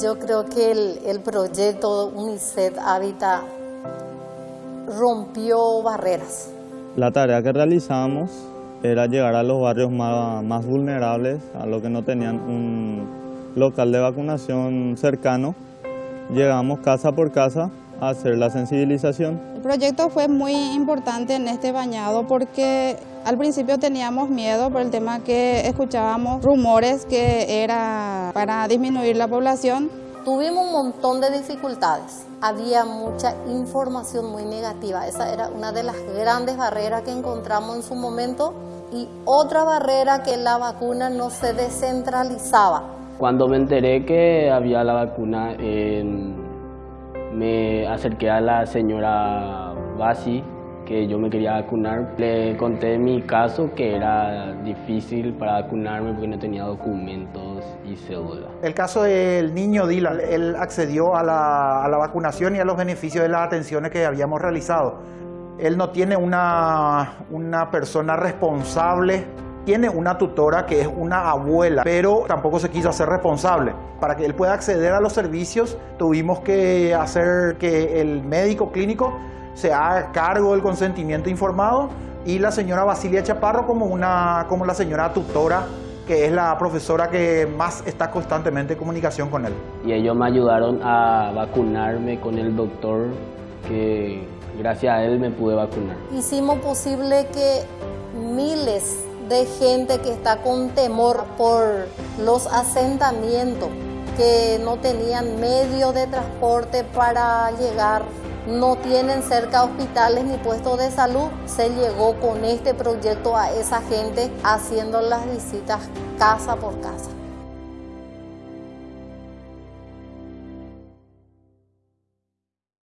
Yo creo que el, el proyecto UNICEF Habitat rompió barreras. La tarea que realizamos era llegar a los barrios más, más vulnerables, a los que no tenían un local de vacunación cercano. Llegamos casa por casa hacer la sensibilización. El proyecto fue muy importante en este bañado porque al principio teníamos miedo por el tema que escuchábamos rumores que era para disminuir la población. Tuvimos un montón de dificultades. Había mucha información muy negativa. Esa era una de las grandes barreras que encontramos en su momento. Y otra barrera que la vacuna no se descentralizaba. Cuando me enteré que había la vacuna, me acerqué a la señora Basi, que yo me quería vacunar. Le conté mi caso, que era difícil para vacunarme porque no tenía documentos y cédula. El caso del niño Dylan, él accedió a la, a la vacunación y a los beneficios de las atenciones que habíamos realizado. Él no tiene una, una persona responsable tiene una tutora que es una abuela, pero tampoco se quiso hacer responsable. Para que él pueda acceder a los servicios, tuvimos que hacer que el médico clínico se haga cargo del consentimiento informado y la señora Basilia Chaparro como, una, como la señora tutora que es la profesora que más está constantemente en comunicación con él. Y ellos me ayudaron a vacunarme con el doctor que gracias a él me pude vacunar. Hicimos posible que miles de gente que está con temor por los asentamientos, que no tenían medio de transporte para llegar, no tienen cerca hospitales ni puestos de salud. Se llegó con este proyecto a esa gente haciendo las visitas casa por casa.